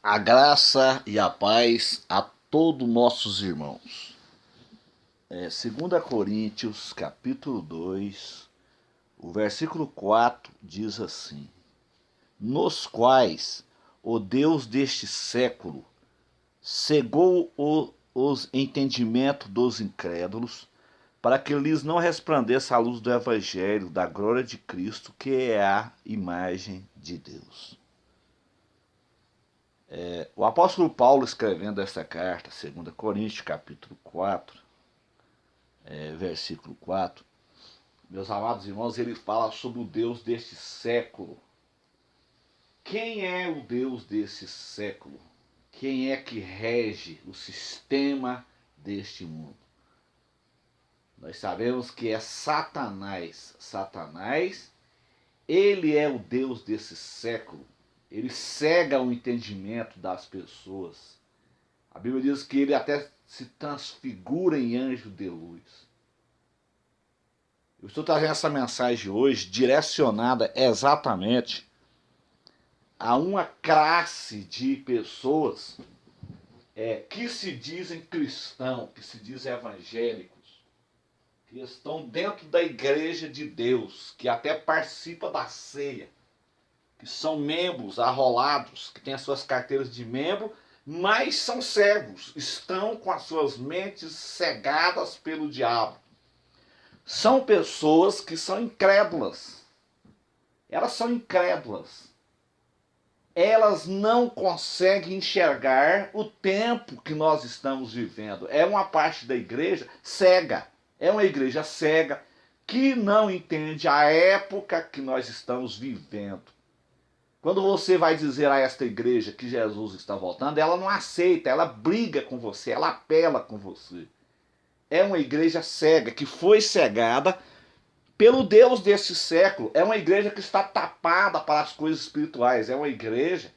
A graça e a paz a todos nossos irmãos. É, 2 Coríntios, capítulo 2, o versículo 4 diz assim: Nos quais o Deus deste século cegou o, os entendimentos dos incrédulos, para que lhes não resplandeça a luz do Evangelho da glória de Cristo, que é a imagem de Deus. É, o apóstolo Paulo escrevendo essa carta, 2 Coríntios capítulo 4, é, versículo 4, meus amados irmãos, ele fala sobre o Deus deste século. Quem é o Deus desse século? Quem é que rege o sistema deste mundo? Nós sabemos que é Satanás. Satanás, ele é o Deus desse século ele cega o entendimento das pessoas. A Bíblia diz que ele até se transfigura em anjo de luz. Eu estou trazendo essa mensagem hoje direcionada exatamente a uma classe de pessoas é, que se dizem cristãos, que se dizem evangélicos, que estão dentro da igreja de Deus, que até participa da ceia que são membros arrolados, que têm as suas carteiras de membro, mas são cegos, estão com as suas mentes cegadas pelo diabo. São pessoas que são incrédulas. Elas são incrédulas. Elas não conseguem enxergar o tempo que nós estamos vivendo. É uma parte da igreja cega. É uma igreja cega que não entende a época que nós estamos vivendo. Quando você vai dizer a esta igreja que Jesus está voltando, ela não aceita, ela briga com você, ela apela com você. É uma igreja cega, que foi cegada pelo Deus desse século. É uma igreja que está tapada para as coisas espirituais. É uma igreja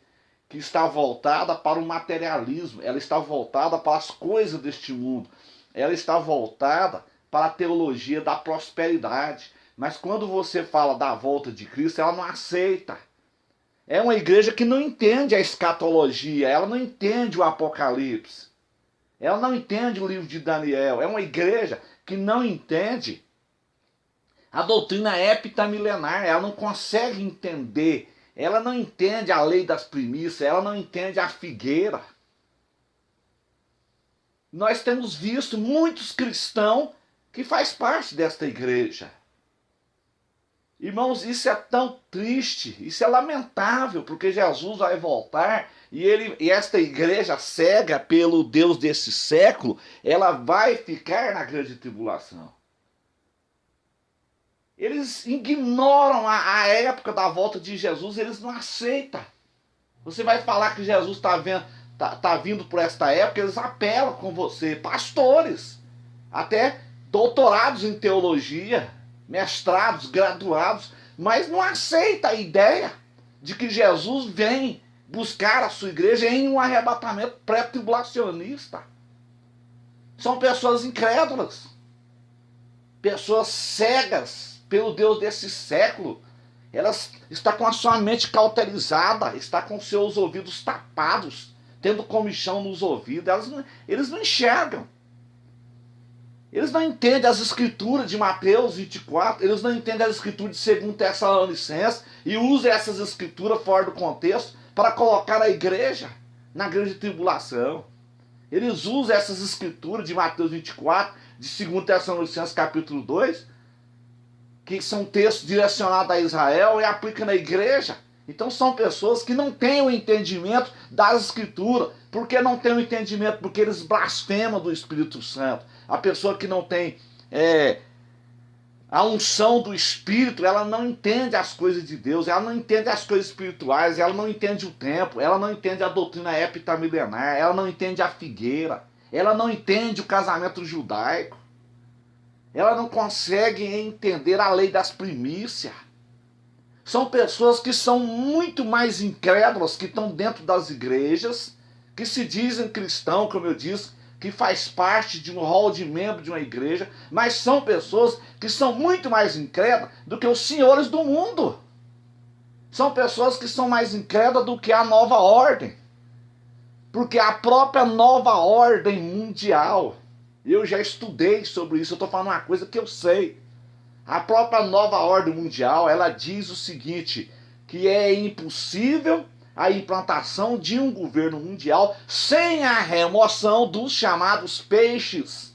que está voltada para o materialismo. Ela está voltada para as coisas deste mundo. Ela está voltada para a teologia da prosperidade. Mas quando você fala da volta de Cristo, ela não aceita é uma igreja que não entende a escatologia, ela não entende o Apocalipse, ela não entende o livro de Daniel. É uma igreja que não entende a doutrina epitamilenar, ela não consegue entender, ela não entende a lei das primícias, ela não entende a figueira. Nós temos visto muitos cristãos que faz parte desta igreja Irmãos, isso é tão triste, isso é lamentável, porque Jesus vai voltar e, ele, e esta igreja cega pelo Deus desse século, ela vai ficar na grande tribulação. Eles ignoram a, a época da volta de Jesus, eles não aceitam. Você vai falar que Jesus está tá, tá vindo por esta época, eles apelam com você, pastores, até doutorados em teologia mestrados, graduados, mas não aceita a ideia de que Jesus vem buscar a sua igreja em um arrebatamento pré-tribulacionista. São pessoas incrédulas, pessoas cegas pelo Deus desse século. Elas está com a sua mente cauterizada, está com seus ouvidos tapados, tendo comichão nos ouvidos. Elas não, eles não enxergam. Eles não entendem as escrituras de Mateus 24, eles não entendem as escrituras de 2 Tessalonicenses e usam essas escrituras fora do contexto para colocar a igreja na grande tribulação. Eles usam essas escrituras de Mateus 24, de 2 Tessalonicenses capítulo 2, que são textos direcionados a Israel e aplicam na igreja. Então são pessoas que não têm o entendimento das escrituras. Por que não têm o entendimento? Porque eles blasfemam do Espírito Santo a pessoa que não tem é, a unção do Espírito, ela não entende as coisas de Deus, ela não entende as coisas espirituais, ela não entende o tempo, ela não entende a doutrina epitamilenar, ela não entende a figueira, ela não entende o casamento judaico, ela não consegue entender a lei das primícias. São pessoas que são muito mais incrédulas, que estão dentro das igrejas, que se dizem cristão, como eu disse, que faz parte de um hall de membro de uma igreja, mas são pessoas que são muito mais incrédulas do que os senhores do mundo. São pessoas que são mais incrédulas do que a nova ordem. Porque a própria nova ordem mundial, eu já estudei sobre isso, eu estou falando uma coisa que eu sei. A própria nova ordem mundial, ela diz o seguinte, que é impossível a implantação de um governo mundial sem a remoção dos chamados peixes.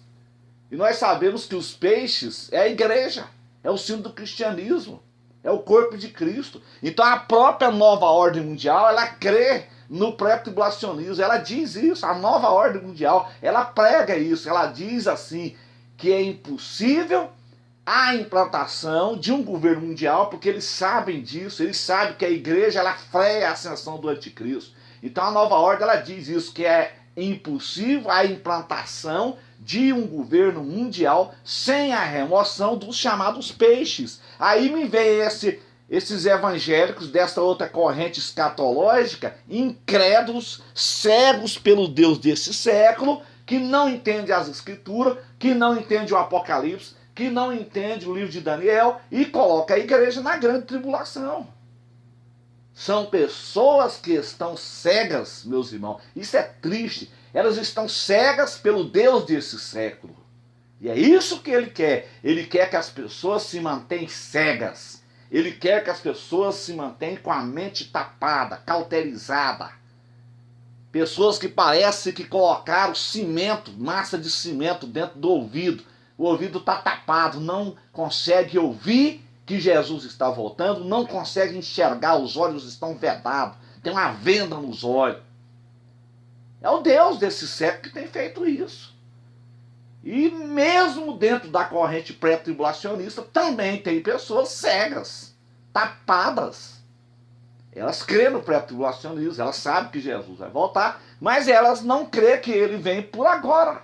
E nós sabemos que os peixes é a igreja, é o símbolo do cristianismo, é o corpo de Cristo. Então a própria nova ordem mundial, ela crê no pré-tribulacionismo, ela diz isso, a nova ordem mundial, ela prega isso, ela diz assim, que é impossível a implantação de um governo mundial, porque eles sabem disso, eles sabem que a igreja ela freia a ascensão do anticristo. Então a nova ordem ela diz isso, que é impossível a implantação de um governo mundial sem a remoção dos chamados peixes. Aí me vem esse, esses evangélicos dessa outra corrente escatológica, incrédulos, cegos pelo Deus desse século, que não entende as escrituras, que não entende o Apocalipse, que não entende o livro de Daniel e coloca a igreja na grande tribulação. São pessoas que estão cegas, meus irmãos. Isso é triste. Elas estão cegas pelo Deus desse século. E é isso que ele quer. Ele quer que as pessoas se mantenham cegas. Ele quer que as pessoas se mantenham com a mente tapada, cauterizada. Pessoas que parecem que colocaram cimento, massa de cimento dentro do ouvido o ouvido está tapado, não consegue ouvir que Jesus está voltando, não consegue enxergar, os olhos estão vedados, tem uma venda nos olhos. É o Deus desse século que tem feito isso. E mesmo dentro da corrente pré-tribulacionista, também tem pessoas cegas, tapadas. Elas crêem no pré-tribulacionismo, elas sabem que Jesus vai voltar, mas elas não crêem que ele vem por agora.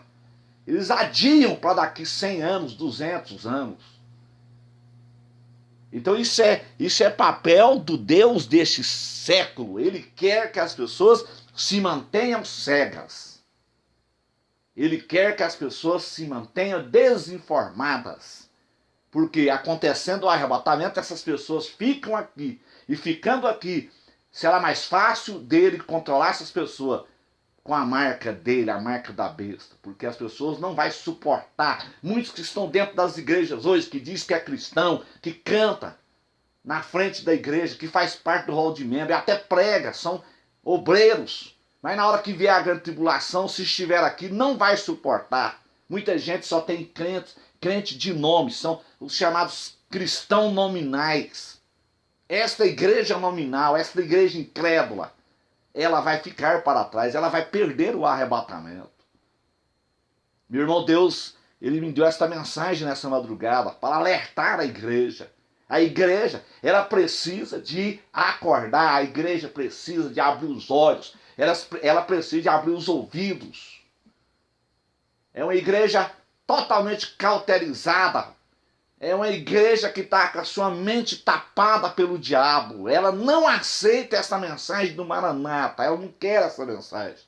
Eles adiam para daqui 100 anos, 200 anos. Então isso é, isso é papel do Deus deste século. Ele quer que as pessoas se mantenham cegas. Ele quer que as pessoas se mantenham desinformadas. Porque acontecendo o arrebatamento, essas pessoas ficam aqui. E ficando aqui, será mais fácil dele controlar essas pessoas com a marca dele, a marca da besta, porque as pessoas não vão suportar. Muitos que estão dentro das igrejas hoje, que diz que é cristão, que canta na frente da igreja, que faz parte do rol de membro, até prega, são obreiros. Mas na hora que vier a grande tribulação, se estiver aqui, não vai suportar. Muita gente só tem crentes, crente de nome, são os chamados cristãos nominais. Esta igreja nominal, esta igreja incrédula, ela vai ficar para trás, ela vai perder o arrebatamento. Meu irmão, Deus, ele me deu esta mensagem nessa madrugada para alertar a igreja. A igreja, ela precisa de acordar, a igreja precisa de abrir os olhos, ela, ela precisa de abrir os ouvidos. É uma igreja totalmente cauterizada é uma igreja que está com a sua mente tapada pelo diabo. Ela não aceita essa mensagem do Maranata. Ela não quer essa mensagem.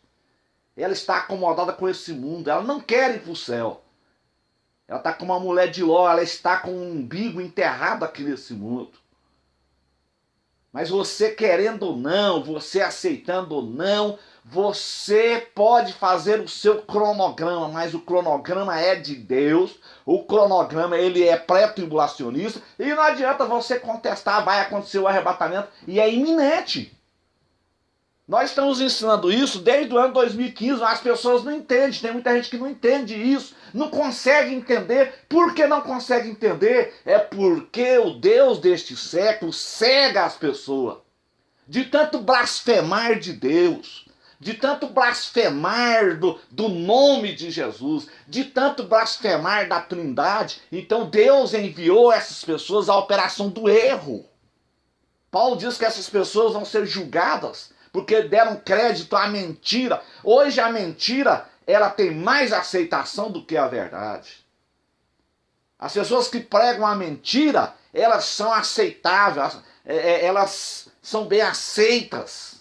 Ela está acomodada com esse mundo. Ela não quer ir para o céu. Ela está como uma mulher de Ló. Ela está com um umbigo enterrado aqui nesse mundo. Mas você querendo ou não, você aceitando ou não, você pode fazer o seu cronograma, mas o cronograma é de Deus. O cronograma ele é pré-tribulacionista e não adianta você contestar, vai acontecer o arrebatamento e é iminente. Nós estamos ensinando isso desde o ano 2015, mas as pessoas não entendem, tem muita gente que não entende isso, não consegue entender. Por que não consegue entender? É porque o Deus deste século cega as pessoas. De tanto blasfemar de Deus, de tanto blasfemar do, do nome de Jesus, de tanto blasfemar da Trindade, então Deus enviou essas pessoas à operação do erro. Paulo diz que essas pessoas vão ser julgadas porque deram crédito à mentira. Hoje a mentira, ela tem mais aceitação do que a verdade. As pessoas que pregam a mentira, elas são aceitáveis, é, é, elas são bem aceitas.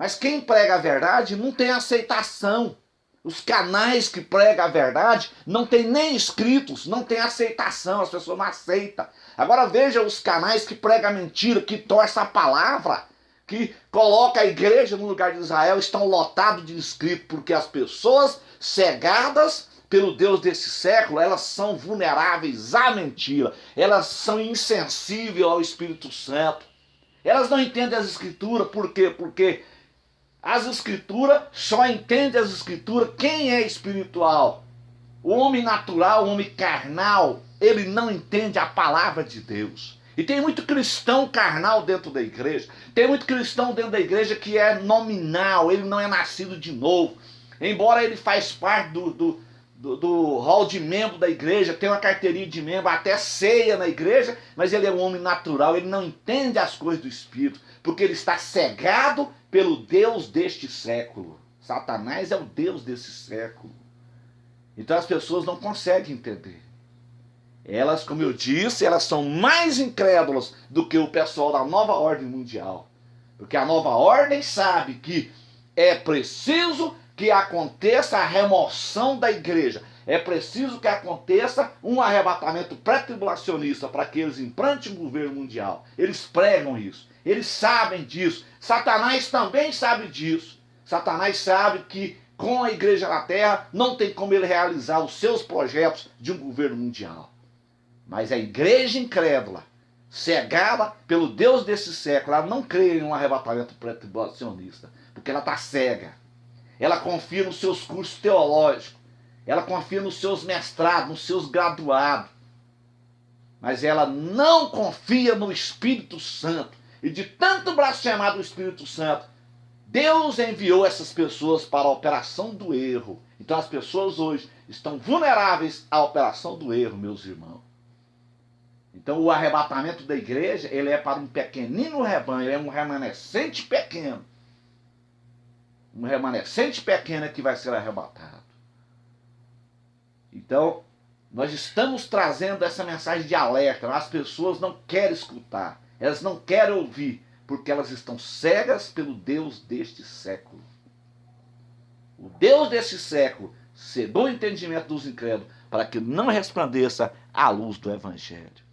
Mas quem prega a verdade não tem aceitação. Os canais que pregam a verdade não tem nem inscritos, não tem aceitação, as pessoas não aceitam. Agora veja os canais que pregam a mentira, que torcem a palavra, que coloca a igreja no lugar de Israel estão lotados de inscritos, porque as pessoas cegadas pelo Deus desse século, elas são vulneráveis à mentira, elas são insensíveis ao Espírito Santo. Elas não entendem as escrituras, por quê? Porque as escrituras só entende as escrituras quem é espiritual. O homem natural, o homem carnal, ele não entende a palavra de Deus. E tem muito cristão carnal dentro da igreja. Tem muito cristão dentro da igreja que é nominal, ele não é nascido de novo. Embora ele faz parte do, do, do, do hall de membro da igreja, tem uma carteirinha de membro, até ceia na igreja, mas ele é um homem natural, ele não entende as coisas do Espírito, porque ele está cegado pelo Deus deste século. Satanás é o Deus desse século. Então as pessoas não conseguem entender. Elas, como eu disse, elas são mais incrédulas do que o pessoal da nova ordem mundial. Porque a nova ordem sabe que é preciso que aconteça a remoção da igreja. É preciso que aconteça um arrebatamento pré-tribulacionista para que eles implantem o governo mundial. Eles pregam isso. Eles sabem disso. Satanás também sabe disso. Satanás sabe que com a igreja na terra não tem como ele realizar os seus projetos de um governo mundial. Mas a igreja incrédula, cegada pelo Deus desse século, ela não crê em um arrebatamento pré-tribulacionista, porque ela está cega. Ela confia nos seus cursos teológicos, ela confia nos seus mestrados, nos seus graduados. Mas ela não confia no Espírito Santo. E de tanto blasfemar do Espírito Santo, Deus enviou essas pessoas para a operação do erro. Então as pessoas hoje estão vulneráveis à operação do erro, meus irmãos. Então o arrebatamento da igreja, ele é para um pequenino rebanho, é um remanescente pequeno. Um remanescente pequeno que vai ser arrebatado. Então, nós estamos trazendo essa mensagem de alerta. As pessoas não querem escutar, elas não querem ouvir, porque elas estão cegas pelo Deus deste século. O Deus deste século cegou o entendimento dos incrédulos para que não resplandeça a luz do Evangelho.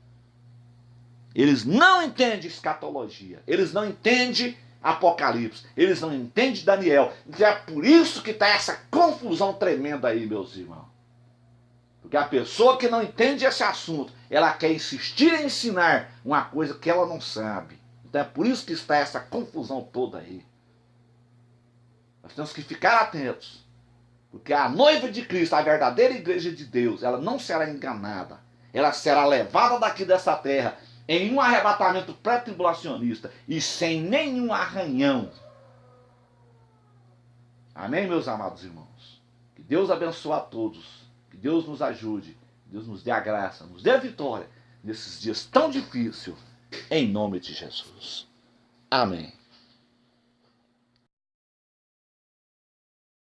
Eles não entendem escatologia. Eles não entendem Apocalipse. Eles não entendem Daniel. Então é por isso que está essa confusão tremenda aí, meus irmãos. Porque a pessoa que não entende esse assunto, ela quer insistir em ensinar uma coisa que ela não sabe. Então é por isso que está essa confusão toda aí. Nós temos que ficar atentos. Porque a noiva de Cristo, a verdadeira igreja de Deus, ela não será enganada. Ela será levada daqui dessa terra em um arrebatamento pré-tribulacionista e sem nenhum arranhão. Amém, meus amados irmãos? Que Deus abençoe a todos. Que Deus nos ajude. Que Deus nos dê a graça, nos dê a vitória nesses dias tão difíceis. Em nome de Jesus. Amém.